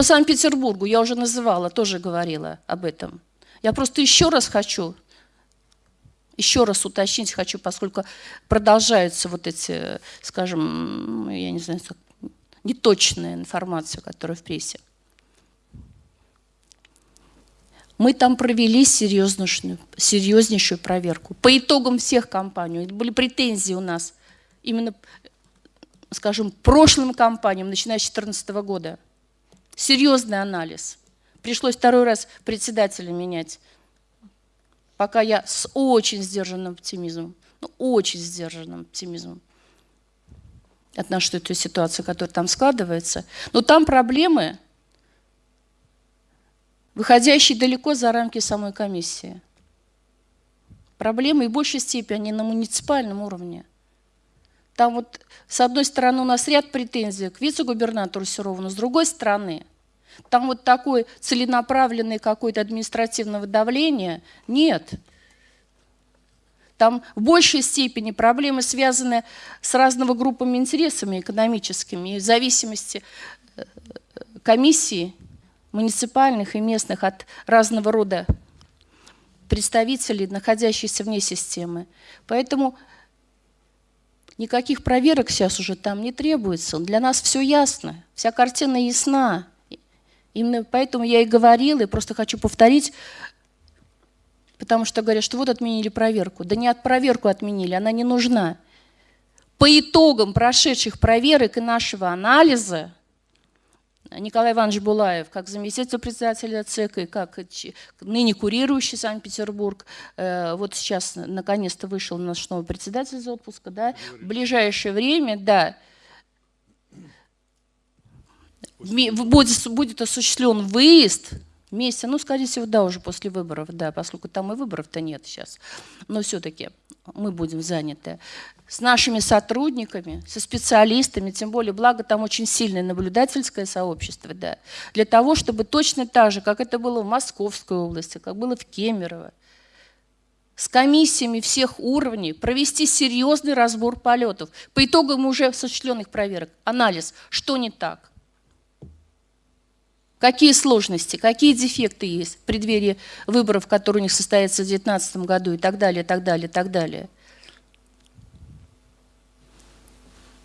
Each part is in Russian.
По Санкт-Петербургу я уже называла, тоже говорила об этом. Я просто еще раз хочу, еще раз уточнить хочу, поскольку продолжаются вот эти, скажем, я не знаю, неточная информация, которая в прессе. Мы там провели серьезнейшую, серьезнейшую проверку. По итогам всех кампаний, были претензии у нас именно, скажем, прошлым кампаниям, начиная с 2014 года. Серьезный анализ. Пришлось второй раз председателя менять. Пока я с очень сдержанным оптимизмом, ну, очень сдержанным оптимизмом отношусь к этой ситуации, которая там складывается. Но там проблемы выходящие далеко за рамки самой комиссии. Проблемы и в большей степени на муниципальном уровне. Там вот, с одной стороны, у нас ряд претензий к вице-губернатору Серову, но с другой стороны, там вот такое целенаправленное какое-то административного давления нет. Там в большей степени проблемы связаны с разного группами интересами экономическими, и в зависимости э, комиссии муниципальных и местных от разного рода представителей, находящихся вне системы. Поэтому никаких проверок сейчас уже там не требуется. Для нас все ясно, вся картина ясна. Именно поэтому я и говорила, и просто хочу повторить, потому что говорят, что вот отменили проверку. Да не от проверку отменили, она не нужна. По итогам прошедших проверок и нашего анализа Николай Иванович Булаев, как заместитель председателя ЦК и как ныне курирующий Санкт-Петербург, э, вот сейчас наконец-то вышел наш новый председатель из отпуска, да, в ближайшее время, да, будет, будет осуществлен выезд вместе, ну, скорее всего, да, уже после выборов, да, поскольку там и выборов-то нет сейчас, но все-таки мы будем заняты с нашими сотрудниками, со специалистами, тем более, благо там очень сильное наблюдательское сообщество, да, для того, чтобы точно так же, как это было в Московской области, как было в Кемерово, с комиссиями всех уровней провести серьезный разбор полетов. По итогам уже осуществленных проверок, анализ, что не так. Какие сложности, какие дефекты есть в преддверии выборов, которые у них состоятся в 2019 году и так далее, так далее, так далее.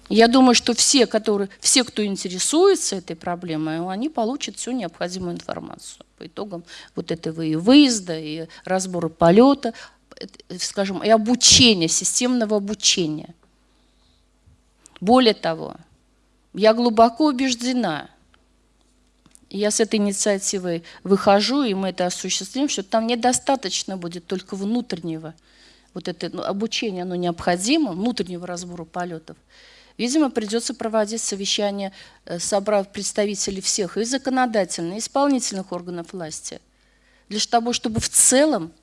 Я думаю, что все, которые, все, кто интересуется этой проблемой, они получат всю необходимую информацию по итогам вот этого и выезда, и разбора полета, скажем, и обучения, системного обучения. Более того, я глубоко убеждена, я с этой инициативой выхожу, и мы это осуществим, что там недостаточно будет только внутреннего вот это ну, обучение, оно необходимо, внутреннего разбора полетов. Видимо, придется проводить совещание, э, собрав представителей всех и законодательных, и исполнительных органов власти, для того, чтобы в целом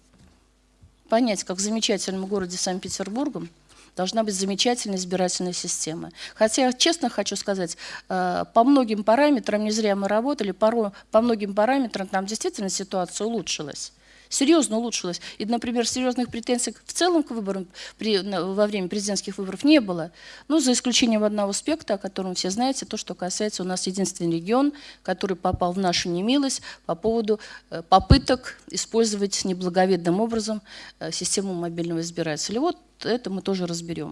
понять, как в замечательном городе Санкт-Петербургом должна быть замечательная избирательная система. Хотя, честно хочу сказать, э, по многим параметрам, не зря мы работали, по многим параметрам там действительно ситуация улучшилась серьезно улучшилось. И, например, серьезных претензий в целом к выборам при, во время президентских выборов не было. Ну, за исключением одного аспекта, о котором все знаете, то, что касается у нас единственный регион, который попал в нашу немилость по поводу э, попыток использовать неблаговидным образом э, систему мобильного избирателя. Вот это мы тоже разберем.